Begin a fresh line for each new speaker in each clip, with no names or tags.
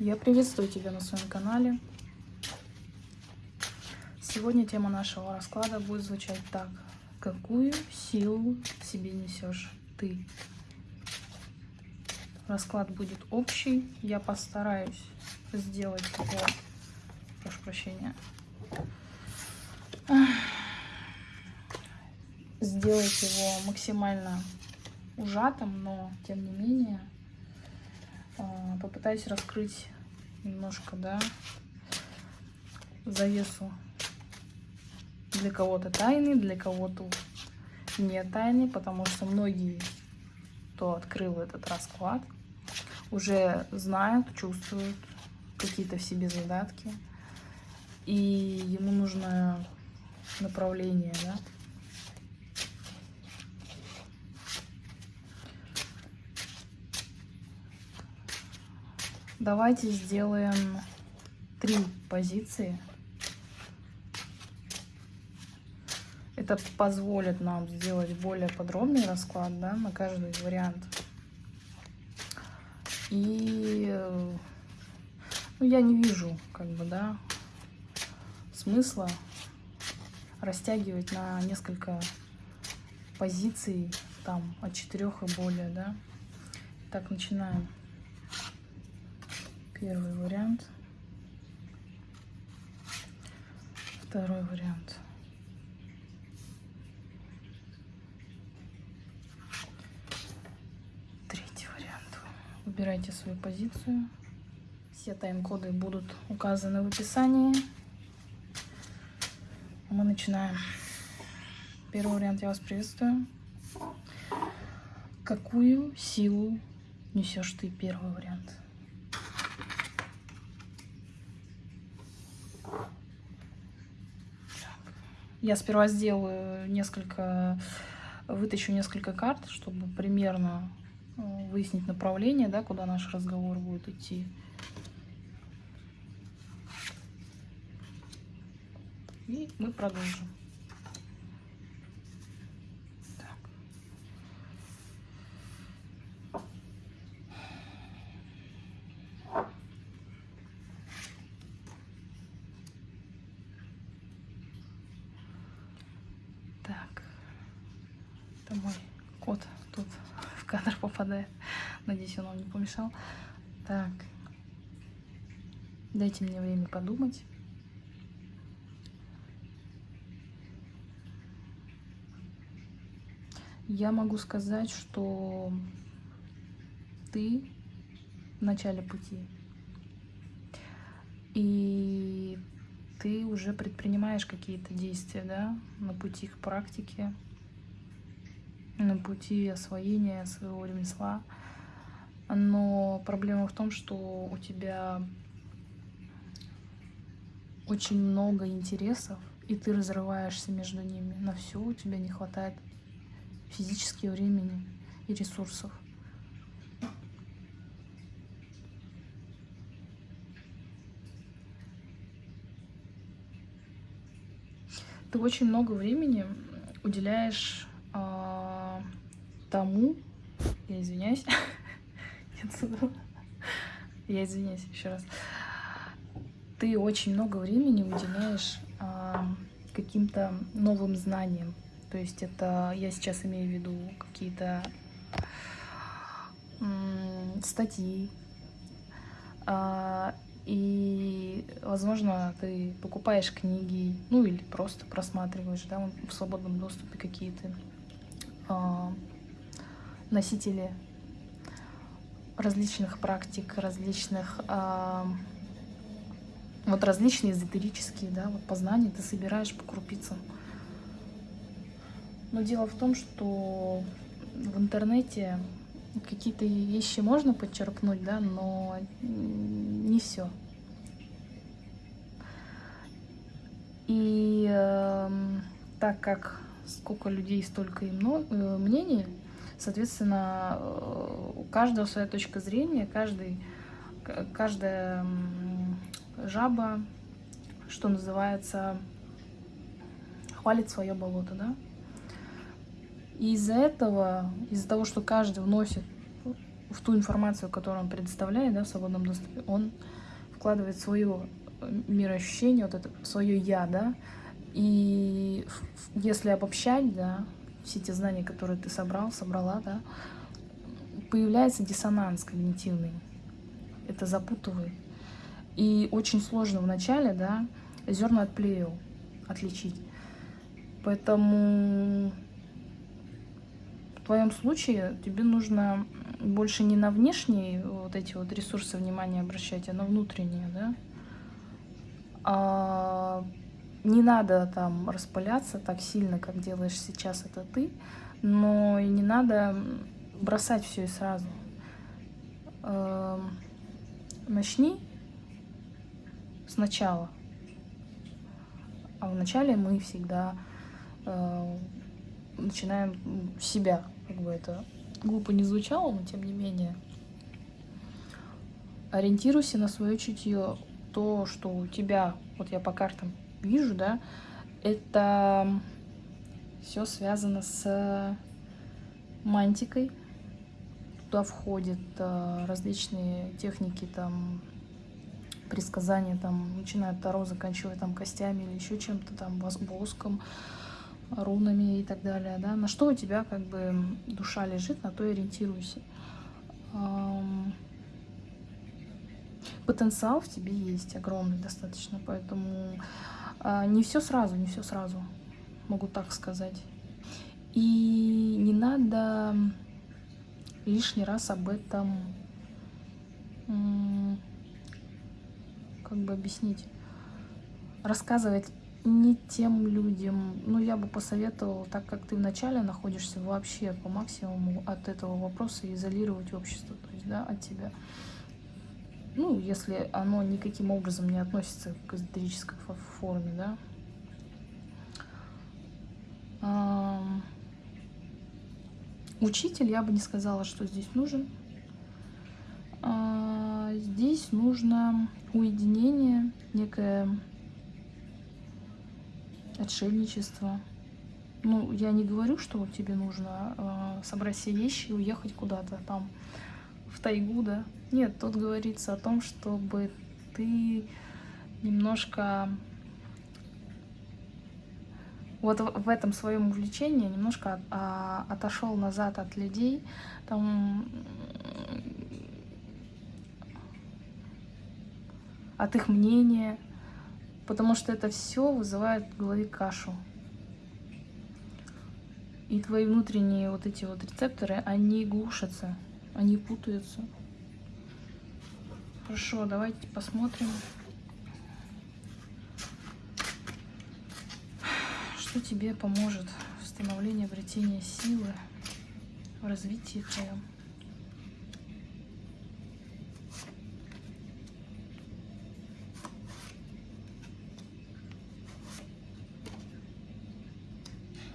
Я приветствую тебя на своем канале. Сегодня тема нашего расклада будет звучать так. Какую силу в себе несешь ты? Расклад будет общий. Я постараюсь сделать его... Прошу прощения. Сделать его максимально ужатым, но тем не менее попытаюсь раскрыть немножко, да, завесу для кого-то тайны, для кого-то не тайны, потому что многие, кто открыл этот расклад, уже знают, чувствуют какие-то в себе задатки, и ему нужно направление, да, Давайте сделаем три позиции. Это позволит нам сделать более подробный расклад да, на каждый вариант. И ну, я не вижу, как бы, да, смысла растягивать на несколько позиций, там, от четырех и более, да. Так, начинаем. Первый вариант. Второй вариант. Третий вариант. Выбирайте свою позицию. Все тайм-коды будут указаны в описании. Мы начинаем. Первый вариант я вас приветствую. Какую силу несешь ты? Первый вариант. Я сперва сделаю несколько, вытащу несколько карт, чтобы примерно э, выяснить направление, да, куда наш разговор будет идти. И мы продолжим. Это мой кот тут в кадр попадает. Надеюсь, он вам не помешал. Так. Дайте мне время подумать. Я могу сказать, что ты в начале пути. И ты уже предпринимаешь какие-то действия, да, на пути к практике на пути освоения своего ремесла. Но проблема в том, что у тебя очень много интересов, и ты разрываешься между ними. На все у тебя не хватает физически времени и ресурсов. Ты очень много времени уделяешь а, тому, я извиняюсь, я извиняюсь еще раз, ты очень много времени уделяешь а, каким-то новым знаниям. То есть это, я сейчас имею в виду какие-то статьи, а, и, возможно, ты покупаешь книги, ну или просто просматриваешь, да, в свободном доступе какие-то. А, носители различных практик, различных, а, вот различные эзотерические, да, вот познания ты собираешь по крупицам. Но дело в том, что в интернете какие-то вещи можно подчеркнуть, да, но не все. И э, так как сколько людей, столько и э, мнений. Соответственно, э, у каждого своя точка зрения, каждый, каждая жаба, что называется, хвалит свое болото, да? И из-за этого, из-за того, что каждый вносит в ту информацию, которую он предоставляет, да, в свободном доступе, он вкладывает свое мироощущение, вот это свое я, да, и если обобщать, да, все те знания, которые ты собрал, собрала, да, появляется диссонанс когнитивный. Это запутывает. И очень сложно вначале, да, зерна от плевел отличить. Поэтому в твоем случае тебе нужно больше не на внешние вот эти вот ресурсы внимания обращать, а на внутренние, да. А не надо там распыляться так сильно, как делаешь сейчас это ты, но и не надо бросать все и сразу. Эм, начни сначала. А вначале мы всегда э, начинаем себя, как бы это глупо не звучало, но тем не менее. Ориентируйся на свое чутье, то, что у тебя, вот я по картам вижу, да, это все связано с мантикой. Туда входят э, различные техники, там, предсказания, там, начиная от Таро, заканчивая там костями или еще чем-то, там, воском, рунами и так далее, да, на что у тебя как бы душа лежит, на то и ориентируйся. Потенциал в тебе есть огромный достаточно, поэтому не все сразу, не все сразу, могу так сказать. И не надо лишний раз об этом как бы объяснить, рассказывать не тем людям, ну, я бы посоветовала, так как ты вначале находишься вообще по максимуму от этого вопроса, изолировать общество, то есть, да, от тебя. Ну, если оно никаким образом не относится к эзотерической форме, да. Учитель, я бы не сказала, что здесь нужен. А, здесь нужно уединение, некое отшельничество. Ну, я не говорю, что тебе нужно э, собрать все вещи и уехать куда-то там в тайгу, да. Нет, тут говорится о том, чтобы ты немножко вот в этом своем увлечении немножко а, отошел назад от людей, там, от их мнения, потому что это все вызывает в голове кашу. И твои внутренние вот эти вот рецепторы, они глушатся, они путаются. Хорошо, давайте посмотрим, что тебе поможет в становлении обретения силы, в развитии твоем.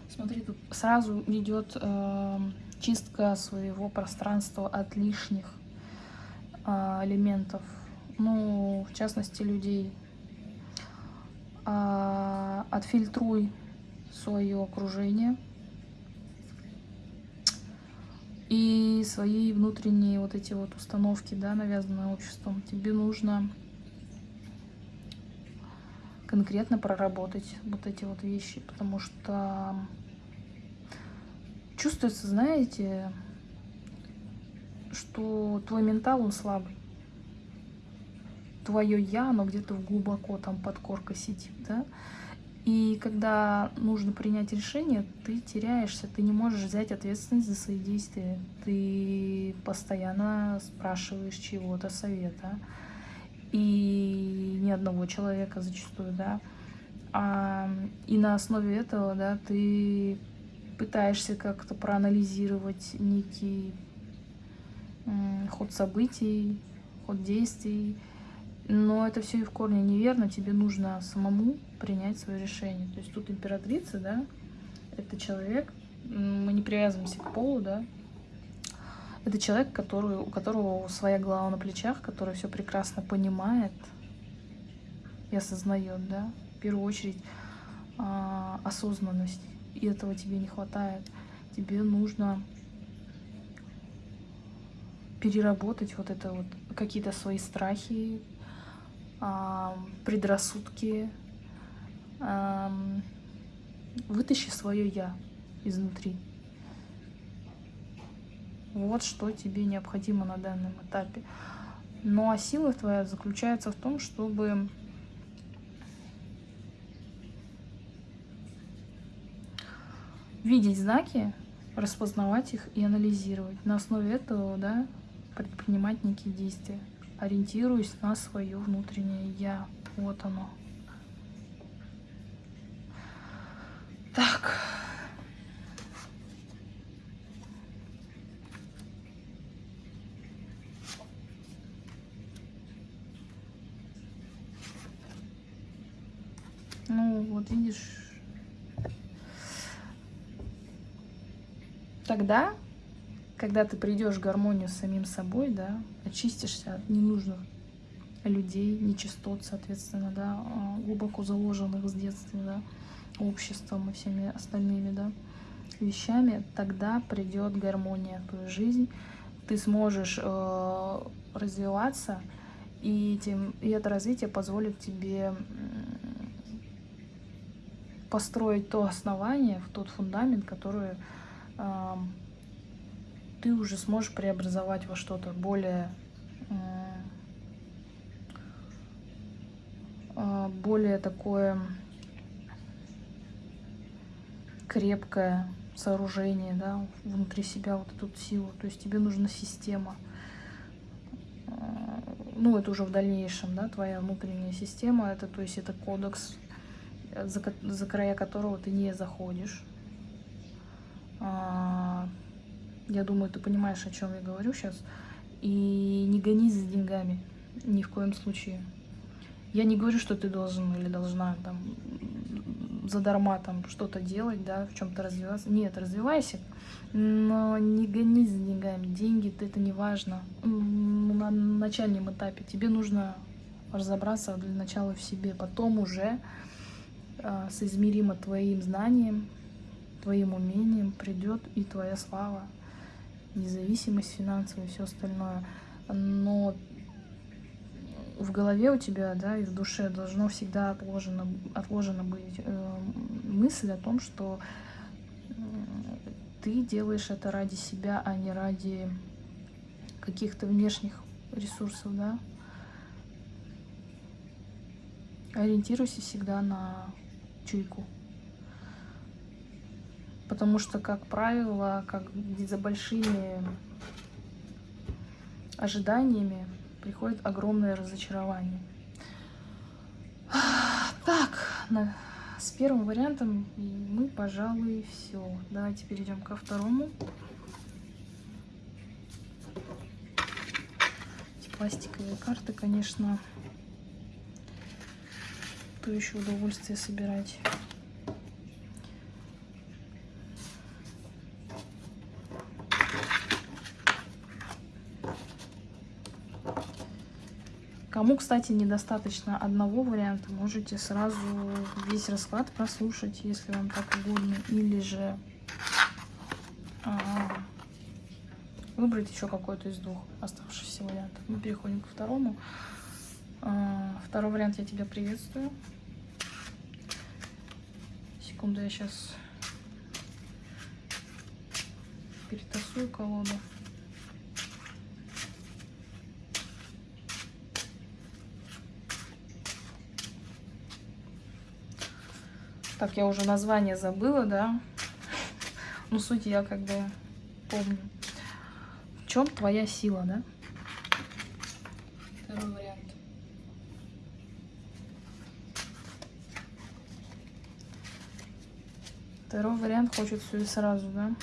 Смотри, тут сразу идет э, чистка своего пространства от лишних э, элементов. Ну, в частности, людей. Э, отфильтруй свое окружение и свои внутренние вот эти вот установки, да, навязанные обществом. Тебе нужно конкретно проработать вот эти вот вещи, потому что чувствуется, знаете, что твой ментал, он слабый. Твое я, оно где-то глубоко там под коркой сидит, да. И когда нужно принять решение, ты теряешься, ты не можешь взять ответственность за свои действия. Ты постоянно спрашиваешь чего-то, совета. И ни одного человека зачастую, да. А, и на основе этого, да, ты пытаешься как-то проанализировать некий ход событий, ход действий, но это все и в корне неверно, тебе нужно самому принять свое решение. То есть тут императрица, да, это человек, мы не привязываемся к полу, да, это человек, который, у которого своя голова на плечах, который все прекрасно понимает и осознает, да, в первую очередь а, осознанность и этого тебе не хватает. Тебе нужно переработать вот это вот, какие-то свои страхи, предрассудки. Вытащи свое «я» изнутри. Вот что тебе необходимо на данном этапе. Ну а сила твоя заключается в том, чтобы видеть знаки, распознавать их и анализировать. На основе этого, да, предпринимать некие действия, ориентируясь на свое внутреннее «я». Вот оно. Так. Ну, вот видишь, тогда, когда ты придешь в гармонию с самим собой, да, очистишься от ненужных людей, нечистот, соответственно, да, а, глубоко заложенных с детства, да, обществом и всеми остальными, да, вещами, тогда придет гармония в твою жизнь, ты сможешь э, развиваться, и, тем, и это развитие позволит тебе построить то основание, в тот фундамент, который ты уже сможешь преобразовать во что-то более а, более такое крепкое сооружение, да, внутри себя вот эту силу. То есть тебе нужна система. А, ну, это уже в дальнейшем, да, твоя внутренняя система. Это, то есть это кодекс, за, за края которого ты не заходишь. А, я думаю, ты понимаешь, о чем я говорю сейчас. И не гонись за деньгами. Ни в коем случае. Я не говорю, что ты должен или должна там задарма там что-то делать, да, в чем-то развиваться. Нет, развивайся, но не гонись за деньгами. Деньги это не важно. На начальном этапе тебе нужно разобраться для начала в себе, потом уже э, соизмеримо твоим знанием, твоим умением придет и твоя слава, независимость финансовая и все остальное. Но в голове у тебя, да, и в душе должно всегда отложено, отложено быть э, мысль о том, что э, ты делаешь это ради себя, а не ради каких-то внешних ресурсов, да. Ориентируйся всегда на чуйку. Потому что, как правило, как за большими ожиданиями приходит огромное разочарование. Так, с первым вариантом мы, пожалуй, все. Давайте перейдем ко второму. Эти пластиковые карты, конечно, то еще удовольствие собирать. Кому, кстати, недостаточно одного варианта, можете сразу весь расклад прослушать, если вам так угодно. Или же а, выбрать еще какой-то из двух оставшихся вариантов. Мы переходим к второму. А, второй вариант я тебя приветствую. Секунду, я сейчас перетасую колоду. Так, я уже название забыла, да. Ну, суть я как бы помню. В чем твоя сила, да? Второй вариант. Второй вариант хочет все и сразу, да?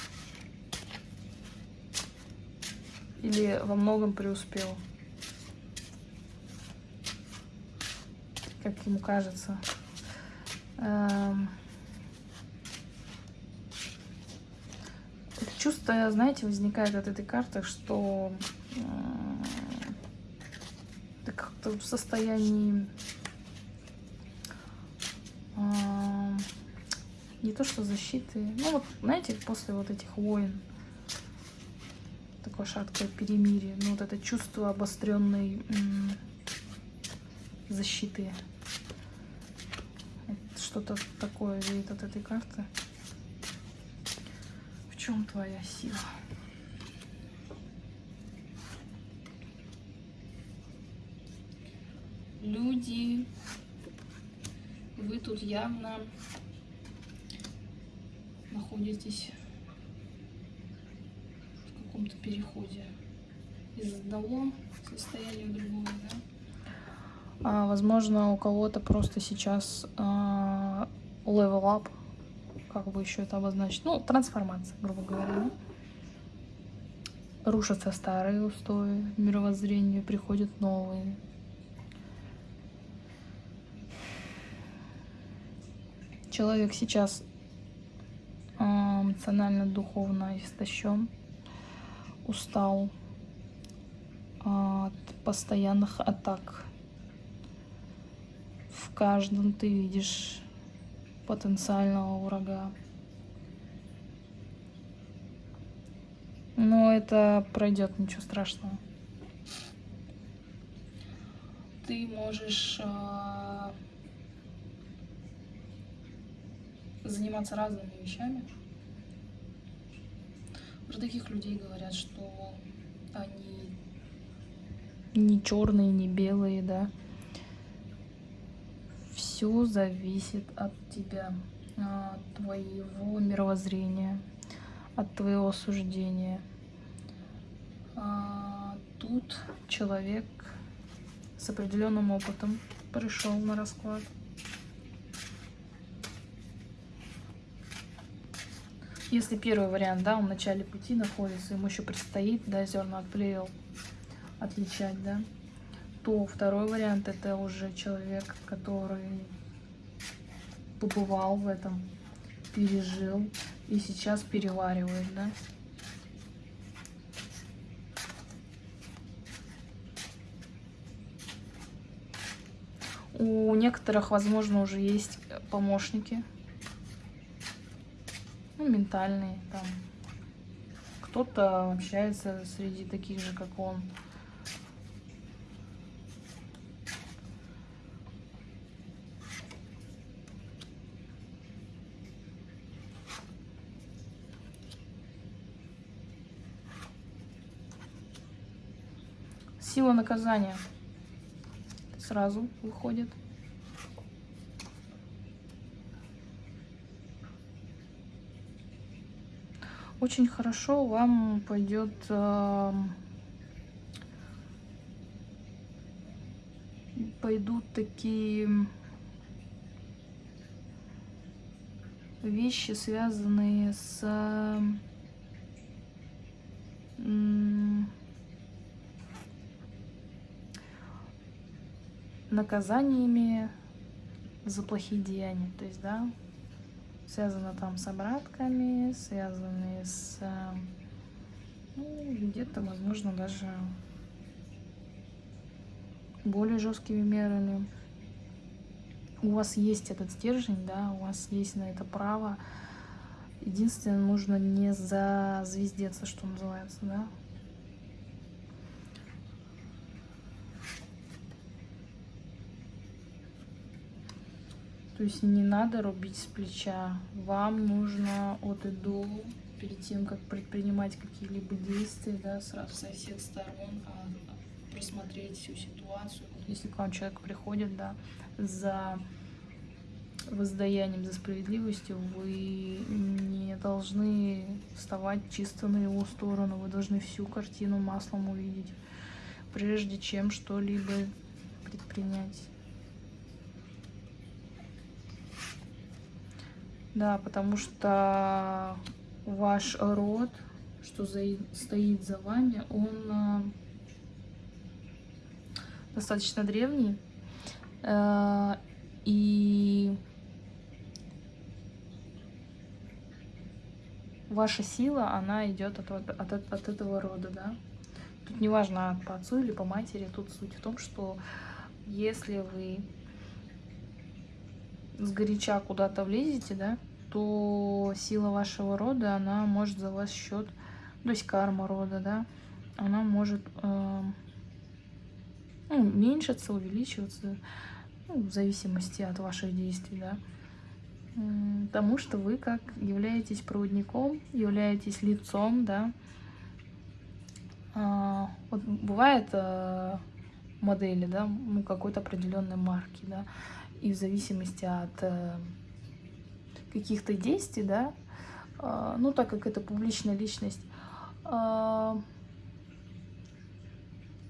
Или во многом преуспел. Как ему кажется. Эм, чувство, знаете, возникает от этой карты, что ты как-то в состоянии эм, не то что защиты, ну вот, знаете, после вот этих войн, такое шаткое перемирие. Ну, вот это чувство обостренной защиты. Что-то такое видит от этой карты. В чем твоя сила? Люди, вы тут явно находитесь в каком-то переходе из одного состояния в другое, да? А, возможно, у кого-то просто сейчас а, level up, как бы еще это обозначить, ну, трансформация, грубо говоря. Рушатся старые устои, мировоззрение, приходят новые. Человек сейчас а, эмоционально, духовно истощен, устал от постоянных атак в каждом ты видишь потенциального врага. Но это пройдет, ничего страшного. Ты можешь э, заниматься разными вещами. Про таких людей говорят, что они не черные, не белые, да все зависит от тебя, от твоего мировоззрения, от твоего суждения. А тут человек с определенным опытом пришел на расклад. Если первый вариант, да, он в начале пути находится, ему еще предстоит, да, зерна от плевел отличать, да, то второй вариант это уже человек, который побывал в этом, пережил и сейчас переваривает, да. У некоторых, возможно, уже есть помощники, ну, ментальные, там. Кто-то общается среди таких же, как он. Сила наказания сразу выходит. Очень хорошо вам пойдет э, пойдут такие вещи, связанные с э, наказаниями за плохие деяния. То есть, да, связано там с обратками, связаны с ну, где-то, возможно, даже более жесткими мерами. У вас есть этот стержень, да, у вас есть на это право. Единственное, нужно не зазвездеться, что называется, да. То есть не надо рубить с плеча. Вам нужно от и до, перед тем, как предпринимать какие-либо действия, да, сразу со всех сторон а, просмотреть всю ситуацию. Если к вам человек приходит, да, за воздаянием, за справедливостью, вы не должны вставать чисто на его сторону, вы должны всю картину маслом увидеть, прежде чем что-либо предпринять. Да, потому что ваш род, что за, стоит за вами, он э, достаточно древний. Э, и ваша сила, она идет от, от, от, этого рода, да. Тут не важно по отцу или по матери, тут суть в том, что если вы сгоряча куда-то влезете, да, то сила вашего рода, она может за вас счет, то есть карма рода, да, она может э, ну, уменьшиться, увеличиваться, ну, в зависимости от ваших действий, да. Потому что вы как являетесь проводником, являетесь лицом, да. А, вот бывает а, модели, да, ну, какой-то определенной марки, да, и в зависимости от а, каких-то действий, да, а, ну, так как это публичная личность, а,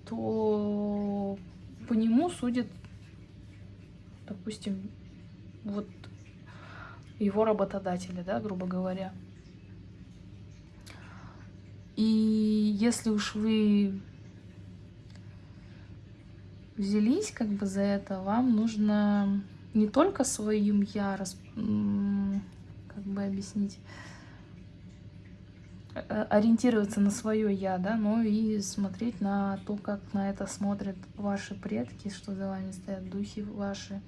то по нему судят, допустим, вот его работодателя, да, грубо говоря. И если уж вы взялись как бы за это, вам нужно не только своим я, как бы объяснить, Э, ориентироваться на свое я, да, но и смотреть на то, как на это смотрят ваши предки, что за вами стоят духи ваши.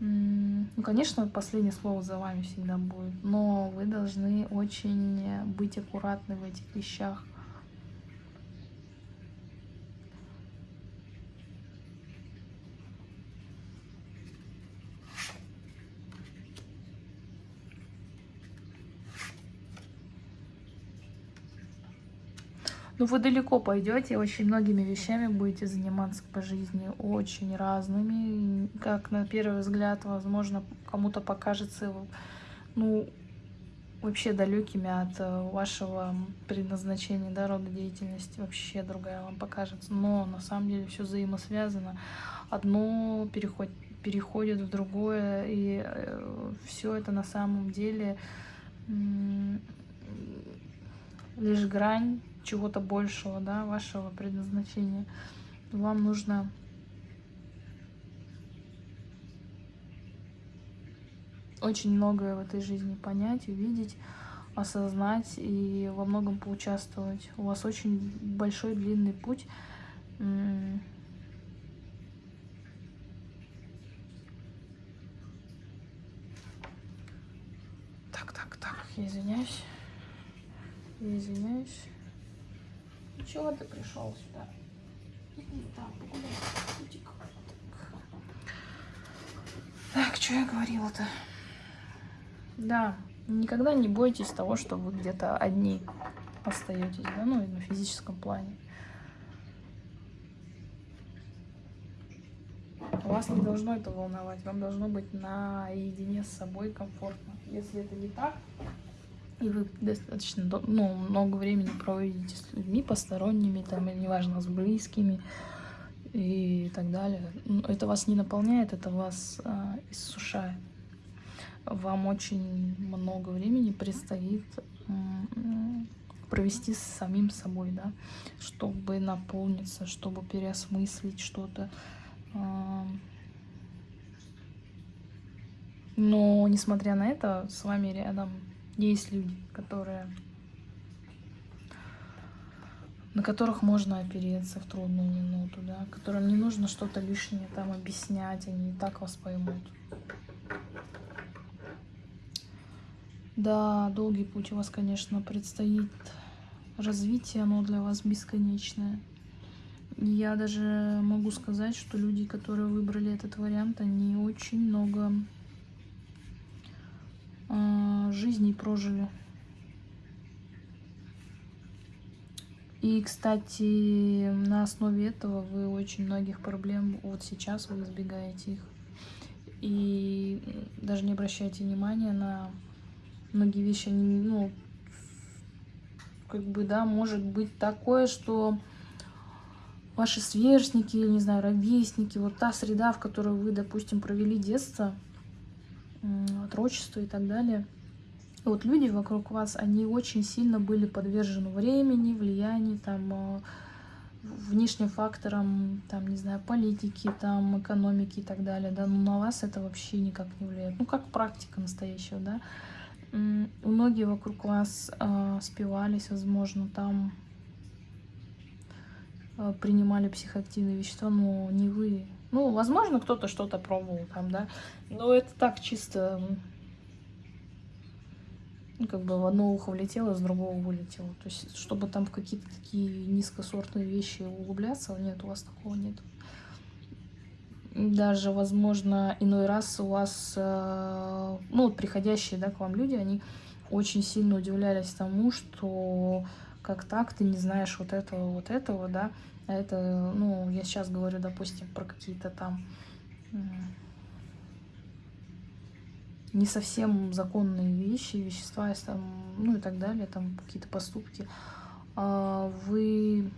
Ну, конечно, последнее слово за вами всегда будет, но вы должны очень быть аккуратны в этих вещах. Ну, вы далеко пойдете, очень многими вещами будете заниматься по жизни, очень разными. Как на первый взгляд, возможно, кому-то покажется, ну, вообще далекими от э, вашего предназначения, да, рода деятельности, вообще другая вам покажется. Но на самом деле все взаимосвязано. Одно переходит, переходит в другое, и э, все это на самом деле лишь грань чего-то большего, да, вашего предназначения. Вам нужно очень многое в этой жизни понять, увидеть, осознать и во многом поучаствовать. У вас очень большой длинный путь. Так, так, так, я извиняюсь. Я извиняюсь. Чего ты пришел сюда? Там, Так, что я говорила-то? Да, никогда не бойтесь того, что вы где-то одни остаетесь, да, ну, на физическом плане. Вас не должно это волновать, вам должно быть наедине с собой комфортно. Если это не так, и вы достаточно ну, много времени проводите с людьми посторонними, там, или неважно, с близкими и так далее. Это вас не наполняет, это вас а, иссушает. Вам очень много времени предстоит провести с самим собой, да, чтобы наполниться, чтобы переосмыслить что-то. Но, несмотря на это, с вами рядом есть люди, которые на которых можно опереться в трудную минуту, да, которым не нужно что-то лишнее там объяснять, они и так вас поймут. Да, долгий путь у вас, конечно, предстоит. Развитие, оно для вас бесконечное. Я даже могу сказать, что люди, которые выбрали этот вариант, они очень много жизней прожили. И, кстати, на основе этого вы очень многих проблем, вот сейчас вы избегаете их. И даже не обращайте внимания на многие вещи, они, ну, как бы, да, может быть такое, что ваши сверстники, или, не знаю, ровесники, вот та среда, в которой вы, допустим, провели детство, отрочество и так далее. И вот люди вокруг вас, они очень сильно были подвержены времени, влиянию, там, э, внешним факторам, там, не знаю, политики, там, экономики и так далее, да, но на вас это вообще никак не влияет. Ну, как практика настоящего, да. Многие вокруг вас э, спивались, возможно, там э, принимали психоактивные вещества, но не вы, ну, возможно, кто-то что-то пробовал там, да. Но это так чисто как бы в одно ухо влетело, с другого вылетело. То есть, чтобы там в какие-то такие низкосортные вещи углубляться, нет, у вас такого нет. Даже, возможно, иной раз у вас, э, ну, вот приходящие, да, к вам люди, они очень сильно удивлялись тому, что как так ты не знаешь вот этого, вот этого, да, это, ну, я сейчас говорю, допустим, про какие-то там не совсем законные вещи, вещества, там, ну и так далее, там какие-то поступки, а вы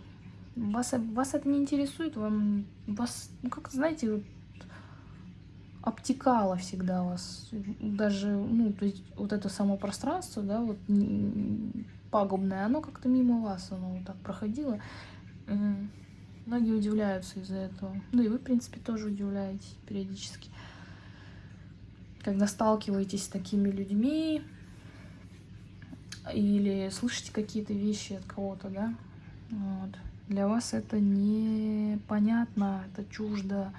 вас, вас это не интересует, вам вас, ну как знаете, вот, обтекало всегда вас, даже, ну, то есть вот это само пространство, да, вот пагубное, оно как-то мимо вас, оно вот так проходило. Многие удивляются из-за этого. Ну и вы, в принципе, тоже удивляетесь периодически когда сталкиваетесь с такими людьми или слышите какие-то вещи от кого-то, да, вот. для вас это непонятно, это чуждо.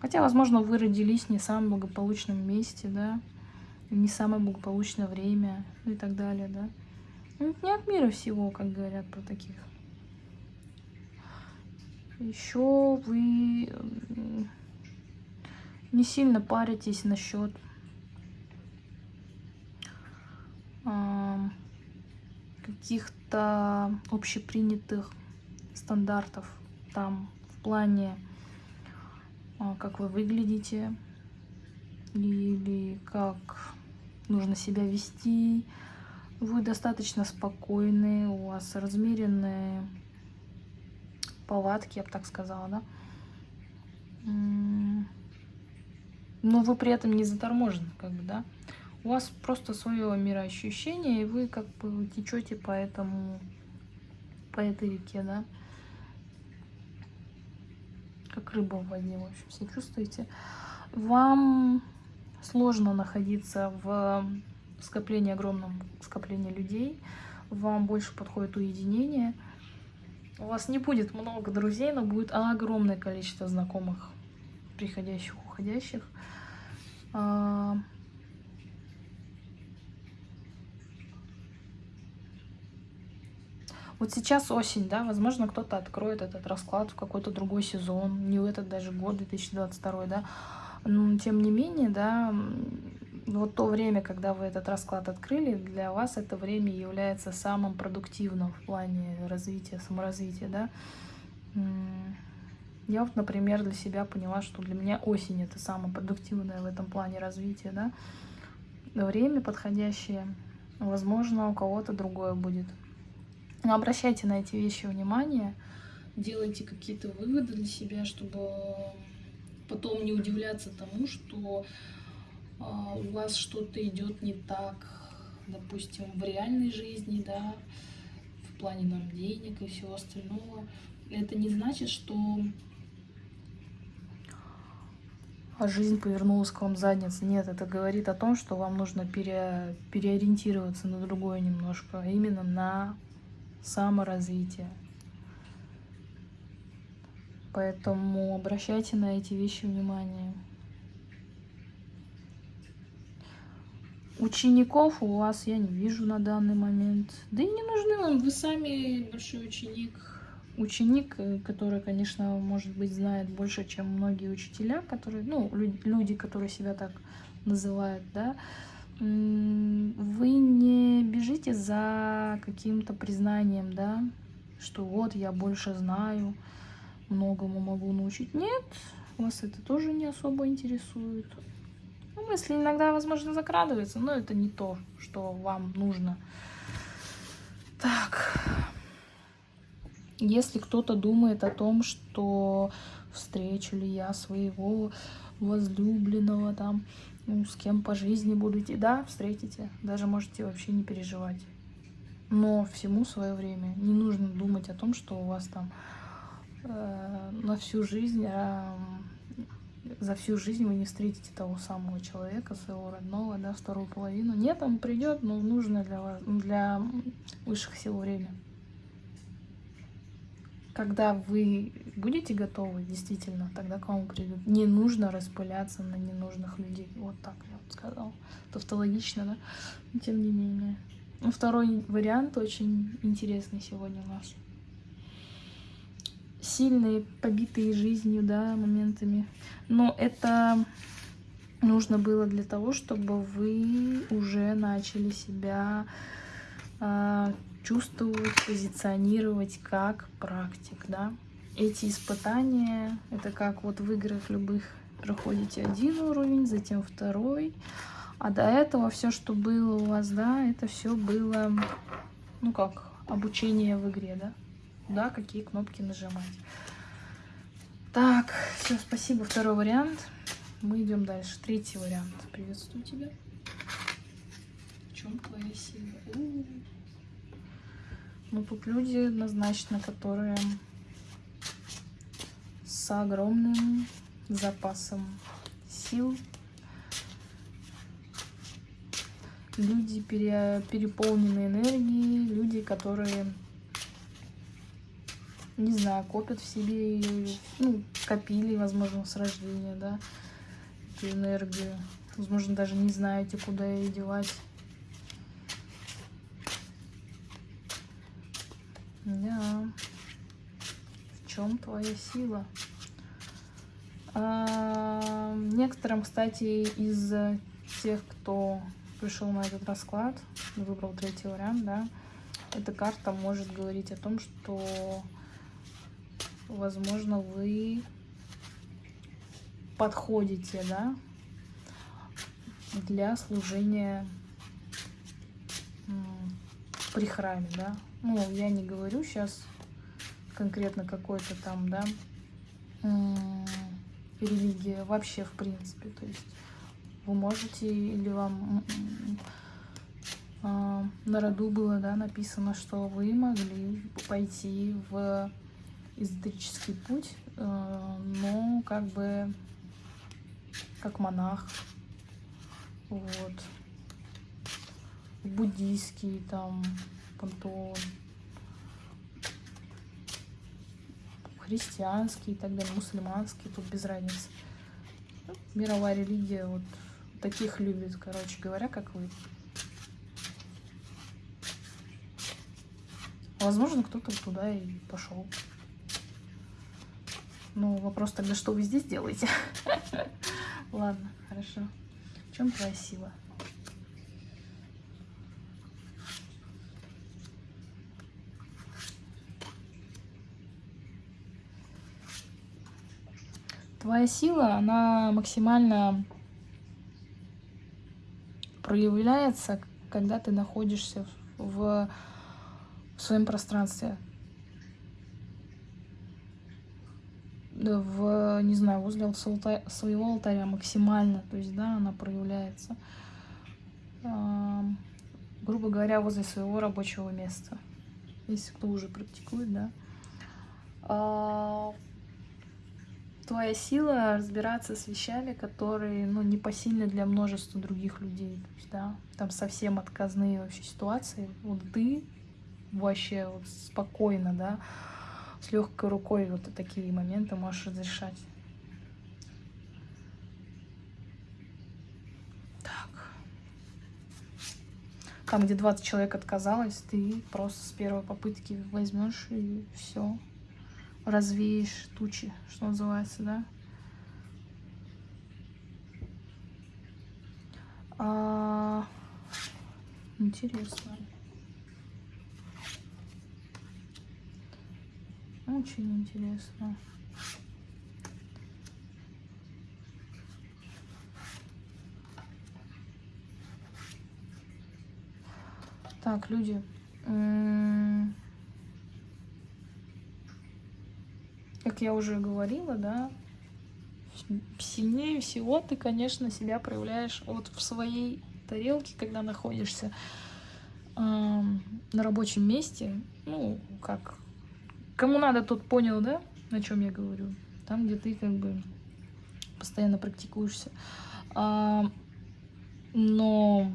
Хотя, возможно, вы родились не в самом благополучном месте, да, не самое благополучное время ну и так далее, да. Ну, это не от мира всего, как говорят про таких. Еще вы не сильно паритесь насчет каких-то общепринятых стандартов там в плане а, как вы выглядите или как нужно себя вести. Вы достаточно спокойны, у вас размеренные повадки, я бы так сказала, да но вы при этом не заторможены, как бы, да. У вас просто свое мироощущение, и вы как бы течете по этому, по этой реке, да. Как рыба в воде, в общем, все чувствуете. Вам сложно находиться в скоплении, огромном скоплении людей. Вам больше подходит уединение. У вас не будет много друзей, но будет огромное количество знакомых, приходящих, уходящих. А, вот сейчас осень, да, возможно, кто-то откроет этот расклад в какой-то другой сезон, не в этот даже год, 2022, да, но тем не менее, да, вот то время, когда вы этот расклад открыли, для вас это время является самым продуктивным в плане развития, саморазвития, да. Я вот, например, для себя поняла, что для меня осень это самое продуктивное в этом плане развития, да. Время подходящее, возможно, у кого-то другое будет. Но обращайте на эти вещи внимание, делайте какие-то выводы для себя, чтобы потом не удивляться тому, что у вас что-то идет не так, допустим, в реальной жизни, да, в плане там денег и всего остального. Это не значит, что жизнь повернулась к вам задницей. Нет, это говорит о том, что вам нужно пере, переориентироваться на другое немножко, а именно на саморазвитие. Поэтому обращайте на эти вещи внимание. Учеников у вас я не вижу на данный момент. Да и не нужны вам, вы сами большой ученик ученик, э, который, конечно, может быть, знает больше, чем многие учителя, которые, ну, люди, которые себя так называют, да, вы не бежите за каким-то признанием, да, что вот я больше знаю, многому могу научить. Нет, вас это тоже не особо интересует. Ну, мысли иногда, возможно, закрадываются, но это не то, что вам нужно. Так, если кто-то думает о том, что встречу ли я своего возлюбленного там, ну, с кем по жизни буду идти, да, встретите, даже можете вообще не переживать. Но всему свое время. Не нужно думать о том, что у вас там э, на всю жизнь, э, за всю жизнь вы не встретите того самого человека, своего родного, да, вторую половину. Нет, он придет, но нужно для вас, для высших сил время. когда вы будете готовы, действительно, тогда к вам придут. Не нужно распыляться на ненужных людей. Вот так я вот сказала. Тавтологично, да? Но тем не менее. Ну, второй вариант очень интересный сегодня у нас. Сильные, побитые жизнью, да, моментами. Но это нужно было для того, чтобы вы уже начали себя э, чувствовать, позиционировать как практик, да. Эти испытания, это как вот в играх любых проходите один уровень, затем второй, а до этого все, что было у вас, да, это все было, ну как, обучение в игре, да, да, какие кнопки нажимать. Так, все, спасибо. Второй вариант. Мы идем дальше. Третий вариант. Приветствую тебя. В чем твоя сила? Ну, тут люди однозначно, которые с огромным запасом сил. Люди, пере, переполненные энергией, люди, которые, не знаю, копят в себе, ну, копили, возможно, с рождения, да, эту энергию. Возможно, даже не знаете, куда ее девать. Да. В чем твоя сила? А, некоторым, кстати, из тех, кто пришел на этот расклад, выбрал третий вариант, да, эта карта может говорить о том, что, возможно, вы подходите, да, для служения при храме, да, ну, я не говорю сейчас конкретно какой-то там, да, религия вообще в принципе. То есть вы можете или вам э, на роду было, да, написано, что вы могли пойти в эзотерический путь, э, но как бы как монах, вот, буддийский там пантеон, христианский и так далее, мусульманский, тут без разницы. Ну, мировая религия вот таких любит, короче говоря, как вы. Возможно, кто-то туда и пошел. Ну, вопрос тогда, что вы здесь делаете? Ладно, хорошо. В чем твоя сила? Твоя сила, она максимально проявляется, когда ты находишься в, в своем пространстве. В, не знаю, возле своего алтаря максимально, то есть, да, она проявляется. грубо говоря, возле своего рабочего места. Если кто уже практикует, да. А, твоя сила разбираться с вещами, которые, ну, непосильны для множества других людей. То есть, да, там совсем отказные вообще ситуации. Вот ты вообще вот спокойно, да, с легкой рукой вот такие моменты можешь разрешать. Так. Там, где 20 человек отказалось, ты просто с первой попытки возьмешь и все развеешь тучи, что называется, да. А, интересно. Очень интересно. Так, люди. как я уже говорила, да, сильнее всего ты, конечно, себя проявляешь вот в своей тарелке, когда находишься э, на рабочем месте. Ну, как кому надо, тот понял, да, о чем я говорю. Там, где ты как бы постоянно практикуешься. А, но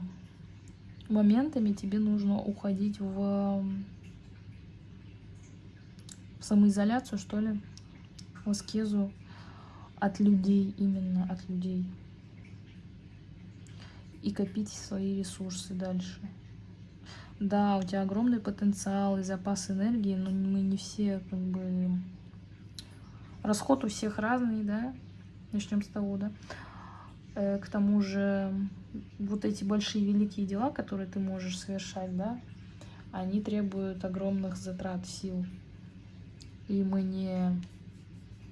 моментами тебе нужно уходить в в самоизоляцию, что ли, в аскезу от людей, именно от людей. И копить свои ресурсы дальше. Да, у тебя огромный потенциал и запас энергии, но мы не все как бы... Расход у всех разный, да? Начнем с того, да? Э, к тому же вот эти большие великие дела, которые ты можешь совершать, да, они требуют огромных затрат сил. И мы не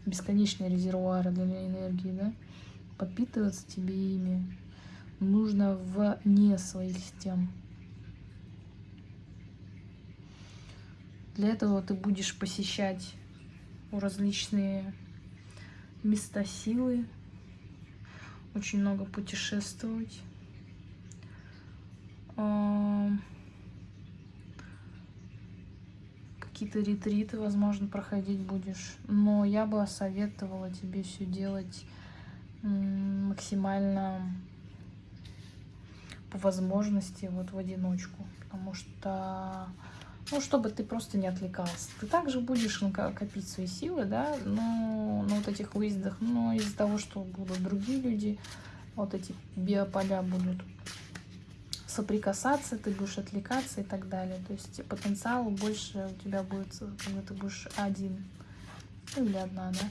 бесконечные резервуары для энергии, да, подпитываться тебе ими нужно вне своих систем. Для этого ты будешь посещать различные места силы, очень много путешествовать. Какие-то ретриты, возможно, проходить будешь. Но я бы советовала тебе все делать максимально по возможности вот в одиночку. Потому что ну, чтобы ты просто не отвлекался. Ты также будешь копить свои силы, да, но на вот этих выездах, но из-за того, что будут другие люди, вот эти биополя будут соприкасаться, ты будешь отвлекаться и так далее. То есть потенциал больше у тебя будет, когда ты будешь один или одна, да.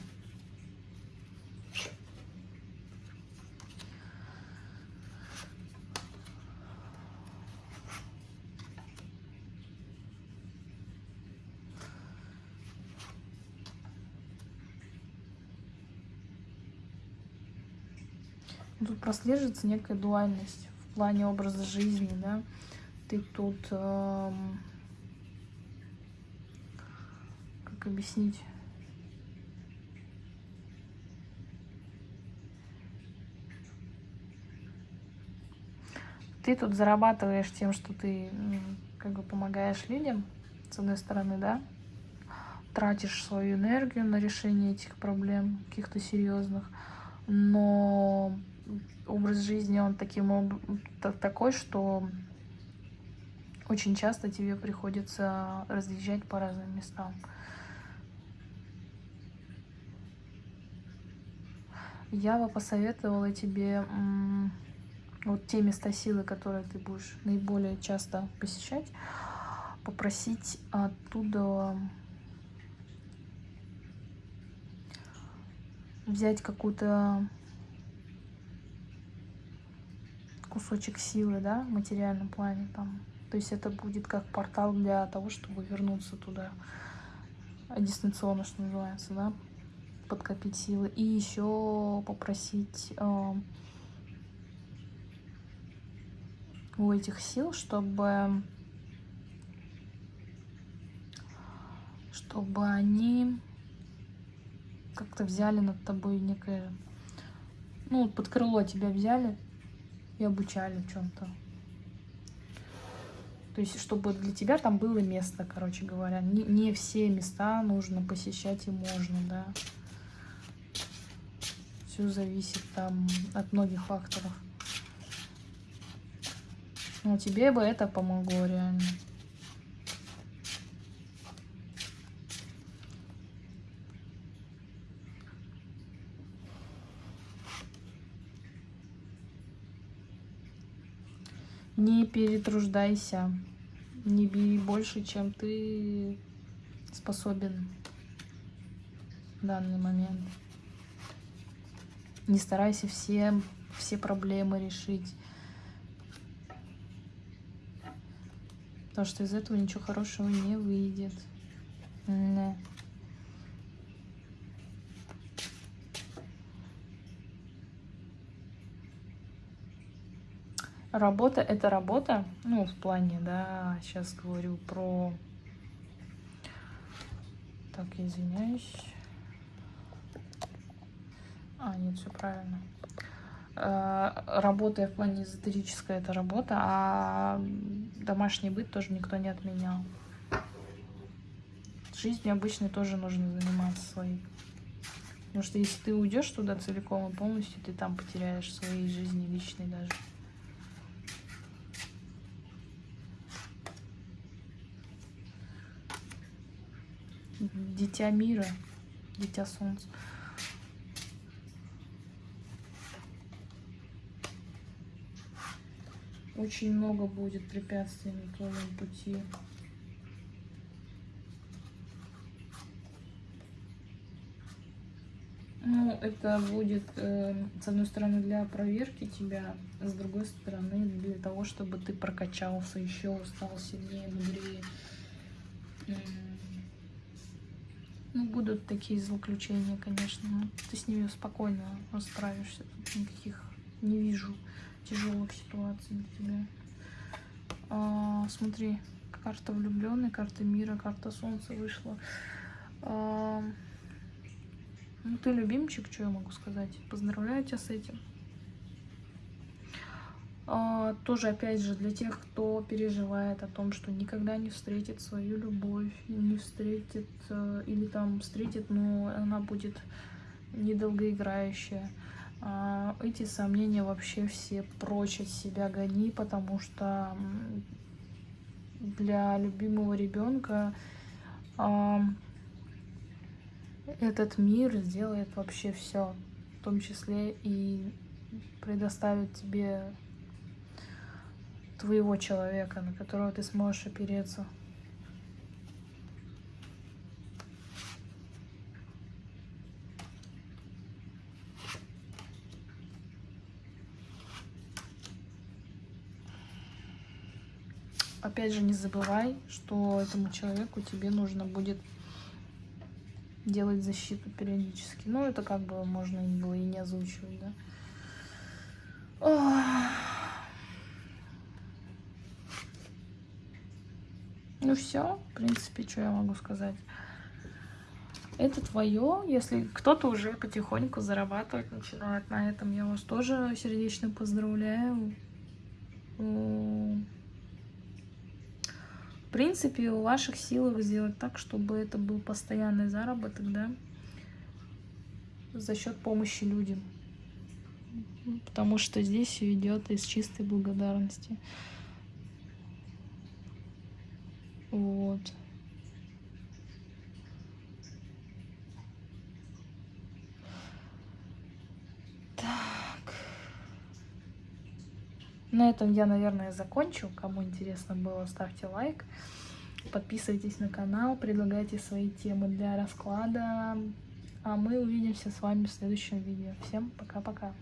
Тут прослеживается некая дуальность в плане образа жизни, да. Ты тут, эм, как объяснить? Ты тут зарабатываешь тем, что ты как бы помогаешь людям, с одной стороны, да, тратишь свою энергию на решение этих проблем, каких-то серьезных, но образ жизни, он таким такой, что очень часто тебе приходится разъезжать по разным местам. Я бы посоветовала тебе вот те места силы, которые ты будешь наиболее часто посещать, попросить оттуда взять какую-то кусочек силы, да, в материальном плане там. То есть это будет как портал для того, чтобы вернуться туда дистанционно, что называется, да, подкопить силы. И еще попросить э, у этих сил, чтобы чтобы они как-то взяли над тобой некое, ну, под крыло тебя взяли, и обучали в чем-то. То есть, чтобы для тебя там было место, короче говоря. Не, не все места нужно посещать и можно, да. Все зависит там от многих факторов. Но тебе бы это помогло реально. Не перетруждайся. Не бери больше, чем ты способен в данный момент. Не старайся все, все проблемы решить. Потому что из этого ничего хорошего не выйдет. Не. Работа — это работа, ну, в плане, да, сейчас говорю про... Так, извиняюсь. А, нет, все правильно. Э, работа в плане эзотерическая — это работа, а домашний быт тоже никто не отменял. Жизнью обычной тоже нужно заниматься своей. Потому что если ты уйдешь туда целиком и полностью, ты там потеряешь своей жизни личной даже. Дитя мира, дитя солнца. Очень много будет препятствий на твоем пути. Ну, это будет, э, с одной стороны, для проверки тебя, с другой стороны, для того, чтобы ты прокачался еще, стал сильнее, мудрее. Ну, будут такие злоключения, конечно, но ты с ними спокойно справишься. Тут никаких не вижу тяжелых ситуаций для тебя. А, смотри, карта влюбленной, карта мира, карта солнца вышла. А, ну, ты любимчик, что я могу сказать. Поздравляю тебя с этим. А, тоже, опять же, для тех, кто переживает о том, что никогда не встретит свою любовь, не встретит, э, или там встретит, но она будет недолгоиграющая. А, эти сомнения вообще все прочь от себя гони, потому что для любимого ребенка этот мир сделает вообще все, в том числе и предоставит тебе твоего человека, на которого ты сможешь опереться. Опять же, не забывай, что этому человеку тебе нужно будет делать защиту периодически. Ну, это как бы можно было и не озвучивать, да. Ну все, в принципе, что я могу сказать. Это твое, если кто-то уже потихоньку зарабатывать начинает на этом, я вас тоже сердечно поздравляю. В принципе, у ваших силах сделать так, чтобы это был постоянный заработок, да, за счет помощи людям. Потому что здесь идет из чистой благодарности. Вот. На этом я, наверное, закончу. Кому интересно было, ставьте лайк. Подписывайтесь на канал, предлагайте свои темы для расклада. А мы увидимся с вами в следующем видео. Всем пока-пока.